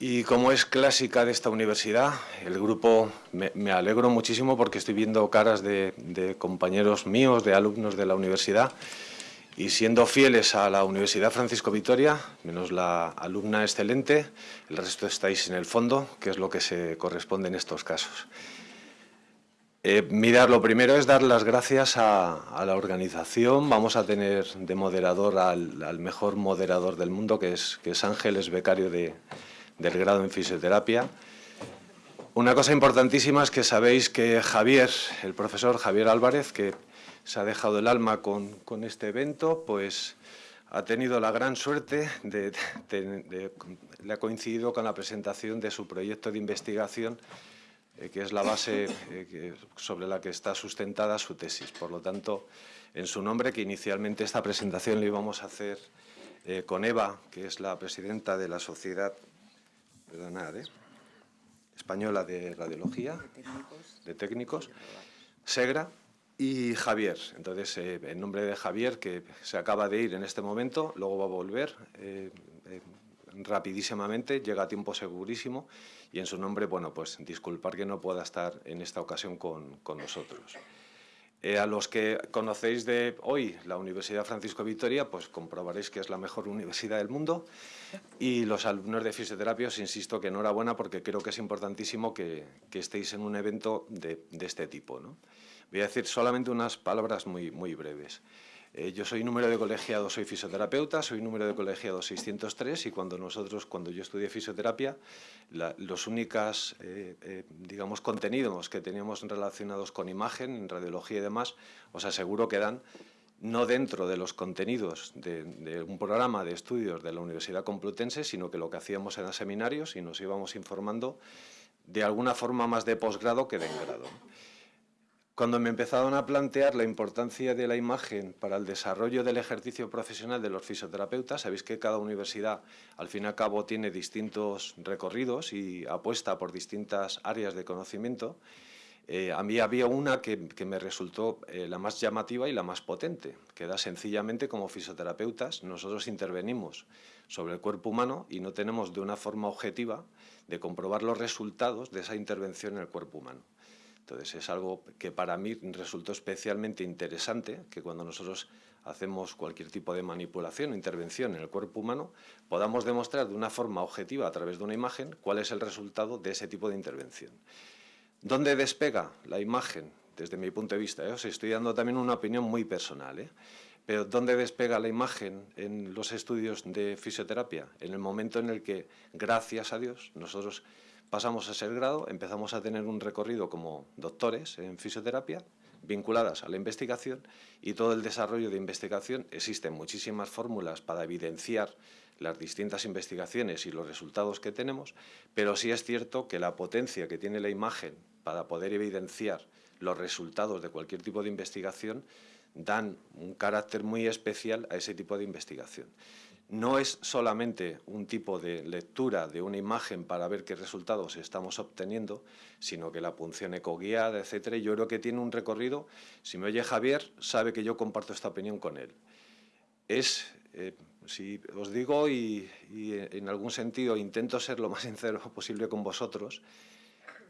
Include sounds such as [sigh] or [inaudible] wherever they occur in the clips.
Y como es clásica de esta universidad, el grupo, me, alegro muchísimo porque estoy viendo caras de, compañeros míos, de alumnos de la universidad, y siendo fieles a la Universidad Francisco Vitoria, menos la alumna excelente, el resto estáis en el fondo, que es lo que se corresponde en estos casos. Eh, mirar, lo primero es dar las gracias a, la organización. Vamos a tener de moderador al, mejor moderador del mundo, que es, que es Ángel, es becario de, del grado en fisioterapia. Una cosa importantísima es que sabéis que Javier, el profesor Javier Álvarez, que se ha dejado el alma con, este evento, pues ha tenido la gran suerte de, le ha coincidido con la presentación de su proyecto de investigación, eh, que es la base eh, sobre la que está sustentada su tesis. Por lo tanto, en su nombre, que inicialmente esta presentación la íbamos a hacer eh, con Eva, que es la presidenta de la Sociedad perdonad, ¿eh? española de radiología, de técnicos, Segra y Javier. Entonces, eh, en nombre de Javier, que se acaba de ir en este momento, luego va a volver eh, rapidísimamente, llega a tiempo segurísimo, y en su nombre, bueno, pues disculpar que no pueda estar en esta ocasión con, con nosotros. Eh, a los que conocéis de hoy la Universidad Francisco Vitoria, pues comprobaréis que es la mejor universidad del mundo. Y los alumnos de fisioterapia, os insisto que enhorabuena porque creo que es importantísimo que, estéis en un evento de, este tipo. Voy a decir solamente unas palabras muy, muy breves. Eh, yo soy número de colegiado, soy fisioterapeuta, soy número de colegiado 603 y cuando nosotros, cuando yo estudié fisioterapia, los únicos, eh, eh, digamos, contenidos que teníamos relacionados con imagen, en radiología y demás, os aseguro que dan no dentro de los contenidos de, un programa de estudios de la Universidad Complutense, sino que lo que hacíamos eran seminarios y nos íbamos informando de alguna forma más de posgrado que de engrado. Cuando me empezaron a plantear la importancia de la imagen para el desarrollo del ejercicio profesional de los fisioterapeutas, sabéis que cada universidad al fin y al cabo tiene distintos recorridos y apuesta por distintas áreas de conocimiento, eh, a mí había una que, me resultó eh, la más llamativa y la más potente, que da sencillamente como fisioterapeutas nosotros intervenimos sobre el cuerpo humano y no tenemos de una forma objetiva de comprobar los resultados de esa intervención en el cuerpo humano. Entonces es algo que para mí resultó especialmente interesante, que cuando nosotros hacemos cualquier tipo de manipulación o intervención en el cuerpo humano, podamos demostrar de una forma objetiva a través de una imagen cuál es el resultado de ese tipo de intervención. ¿Dónde despega la imagen? Desde mi punto de vista, ¿eh? os estoy dando también una opinión muy personal, ¿eh? pero ¿dónde despega la imagen en los estudios de fisioterapia? En el momento en el que, gracias a Dios, nosotros pasamos a ser grado, empezamos a tener un recorrido como doctores en fisioterapia, vinculadas a la investigación y todo el desarrollo de investigación. Existen muchísimas fórmulas para evidenciar las distintas investigaciones y los resultados que tenemos, pero sí es cierto que la potencia que tiene la imagen para poder evidenciar los resultados de cualquier tipo de investigación dan un carácter muy especial a ese tipo de investigación no es solamente un tipo de lectura de una imagen para ver qué resultados estamos obteniendo, sino que la punción ecoguiada, etcétera, yo creo que tiene un recorrido, si me oye Javier, sabe que yo comparto esta opinión con él. Es, eh, si os digo y, y en algún sentido intento ser lo más [laughs] sincero posible con vosotros,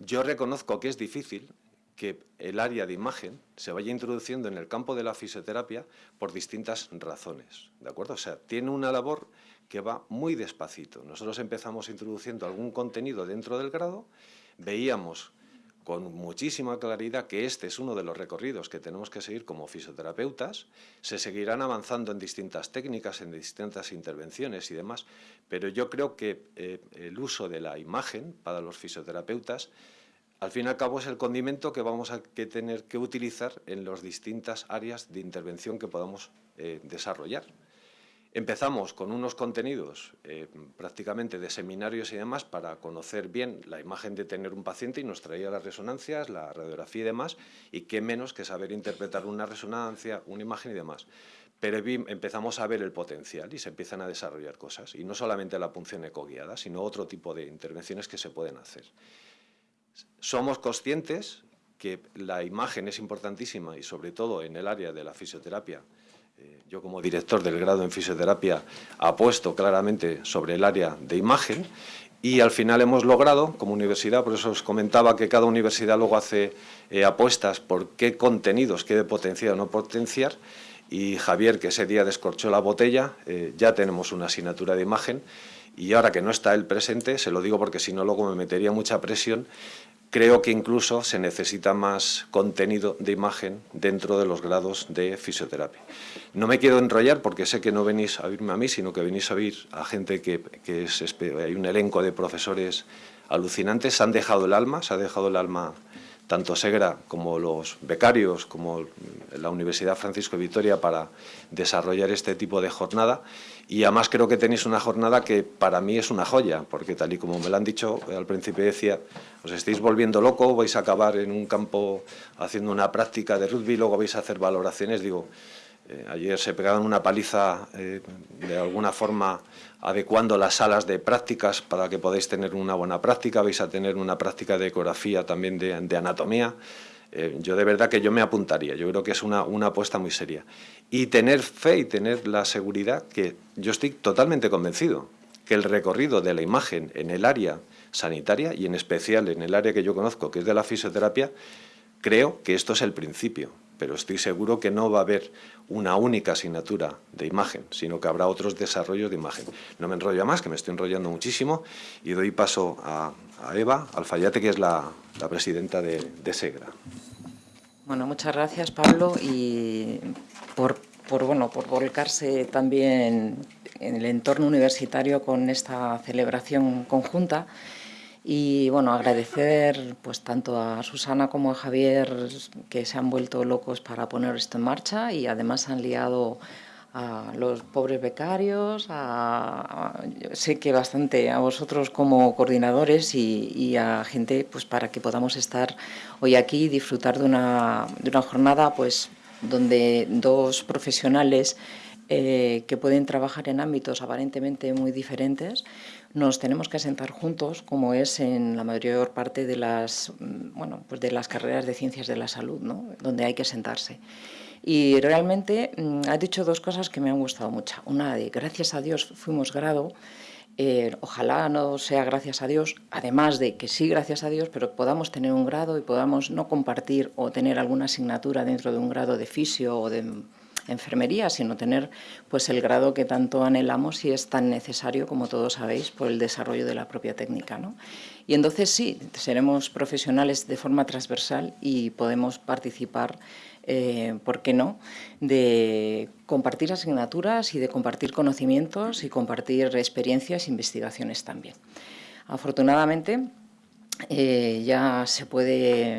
yo reconozco que es difícil, que el área de imagen se vaya introduciendo en el campo de la fisioterapia por distintas razones, ¿de acuerdo? O sea, tiene una labor que va muy despacito. Nosotros empezamos introduciendo algún contenido dentro del grado, veíamos con muchísima claridad que este es uno de los recorridos que tenemos que seguir como fisioterapeutas, se seguirán avanzando en distintas técnicas, en distintas intervenciones y demás, pero yo creo que eh, el uso de la imagen para los fisioterapeutas al fin y al cabo es el condimento que vamos a tener que utilizar en las distintas áreas de intervención que podamos eh, desarrollar. Empezamos con unos contenidos eh, prácticamente de seminarios y demás para conocer bien la imagen de tener un paciente y nos traía las resonancias, la radiografía y demás, y qué menos que saber interpretar una resonancia, una imagen y demás. Pero empezamos a ver el potencial y se empiezan a desarrollar cosas, y no solamente la punción ecoguiada, sino otro tipo de intervenciones que se pueden hacer. Somos conscientes que la imagen es importantísima y sobre todo en el área de la fisioterapia. Eh, yo como director del grado en fisioterapia apuesto claramente sobre el área de imagen y al final hemos logrado, como universidad, por eso os comentaba que cada universidad luego hace eh, apuestas por qué contenidos quiere potenciar o no potenciar, y Javier, que ese día descorchó la botella, eh, ya tenemos una asignatura de imagen, y ahora que no está él presente, se lo digo porque si no luego me metería mucha presión, creo que incluso se necesita más contenido de imagen dentro de los grados de fisioterapia. No me quiero enrollar porque sé que no venís a oírme a mí, sino que venís a oír a gente que, que es, hay un elenco de profesores alucinantes, se han dejado el alma, se ha dejado el alma tanto Segra como los becarios, como la Universidad Francisco de Vitoria para desarrollar este tipo de jornada y además creo que tenéis una jornada que para mí es una joya, porque tal y como me lo han dicho al principio decía, os estáis volviendo loco, vais a acabar en un campo haciendo una práctica de rugby, luego vais a hacer valoraciones, digo, eh, ayer se pegaban una paliza eh, de alguna forma adecuando las salas de prácticas para que podáis tener una buena práctica, vais a tener una práctica de ecografía también de, anatomía. Eh, yo de verdad que yo me apuntaría, yo creo que es una, una apuesta muy seria. Y tener fe y tener la seguridad que yo estoy totalmente convencido que el recorrido de la imagen en el área sanitaria y en especial en el área que yo conozco, que es de la fisioterapia, creo que esto es el principio pero estoy seguro que no va a haber una única asignatura de imagen, sino que habrá otros desarrollos de imagen. No me enrollo más, que me estoy enrollando muchísimo, y doy paso a, Eva Alfayate, que es la, presidenta de, SEGRA. Bueno, muchas gracias, Pablo, y por, por, bueno, por volcarse también en el entorno universitario con esta celebración conjunta. Y bueno, agradecer pues tanto a Susana como a Javier que se han vuelto locos para poner esto en marcha y además han liado a los pobres becarios, a, sé que bastante a vosotros como coordinadores y, a gente pues para que podamos estar hoy aquí y disfrutar de una, de una jornada pues donde dos profesionales eh, que pueden trabajar en ámbitos aparentemente muy diferentes, nos tenemos que sentar juntos, como es en la mayor parte de las, mm, bueno, pues de las carreras de ciencias de la salud, ¿no? donde hay que sentarse. Y realmente mm, ha dicho dos cosas que me han gustado mucho. Una de, gracias a Dios fuimos grado, eh, ojalá no sea gracias a Dios, además de que sí gracias a Dios, pero podamos tener un grado y podamos no compartir o tener alguna asignatura dentro de un grado de fisio o de enfermería, sino tener pues, el grado que tanto anhelamos y es tan necesario, como todos sabéis, por el desarrollo de la propia técnica. ¿no? Y entonces sí, seremos profesionales de forma transversal y podemos participar eh, ¿por qué no?, de compartir asignaturas y de compartir conocimientos y compartir experiencias e investigaciones también. Afortunadamente, eh, ya se puede,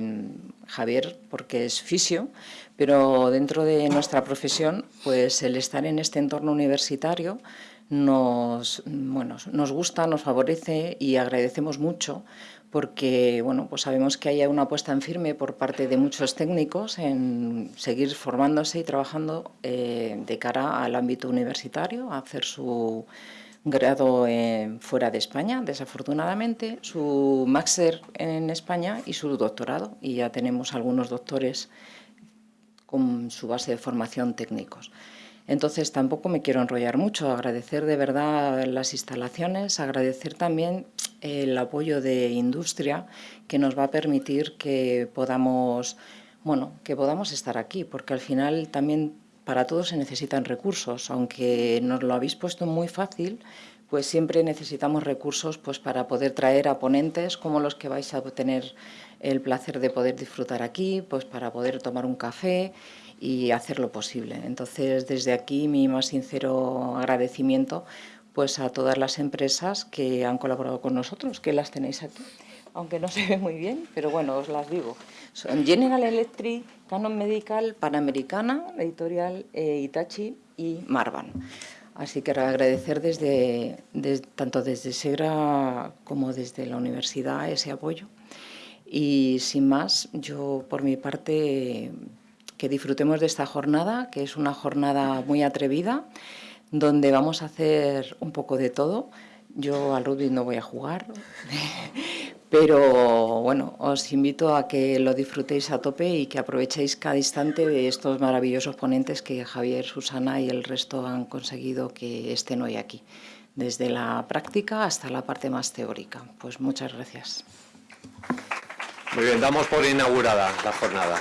Javier, porque es fisio, pero dentro de nuestra profesión, pues el estar en este entorno universitario nos, bueno, nos gusta, nos favorece y agradecemos mucho porque bueno, pues sabemos que hay una apuesta en firme por parte de muchos técnicos en seguir formándose y trabajando eh, de cara al ámbito universitario, a hacer su grado fuera de España, desafortunadamente, su máster en España y su doctorado. Y ya tenemos algunos doctores con su base de formación técnicos. Entonces tampoco me quiero enrollar mucho, agradecer de verdad las instalaciones, agradecer también el apoyo de industria que nos va a permitir que podamos, bueno, que podamos estar aquí, porque al final también para todos se necesitan recursos, aunque nos lo habéis puesto muy fácil, pues siempre necesitamos recursos pues, para poder traer a ponentes como los que vais a tener el placer de poder disfrutar aquí, pues para poder tomar un café y hacer lo posible. Entonces, desde aquí mi más sincero agradecimiento pues a todas las empresas que han colaborado con nosotros, que las tenéis aquí, aunque no [laughs] se ve muy bien, pero bueno, os las digo. Son General Electric, Canon Medical, Panamericana, Editorial eh, Itachi y Marvan. Así que agradecer desde, tanto desde SEGRA como desde la universidad ese apoyo. Y sin más, yo por mi parte que disfrutemos de esta jornada, que es una jornada muy atrevida, donde vamos a hacer un poco de todo. Yo al rugby no voy a jugar, [laughs] pero bueno, os invito a que lo disfrutéis a tope y que aprovechéis cada instante de estos maravillosos ponentes que Javier, Susana y el resto han conseguido que estén hoy aquí, desde la práctica hasta la parte más teórica. Pues muchas gracias. Muy bien, damos por inaugurada la jornada.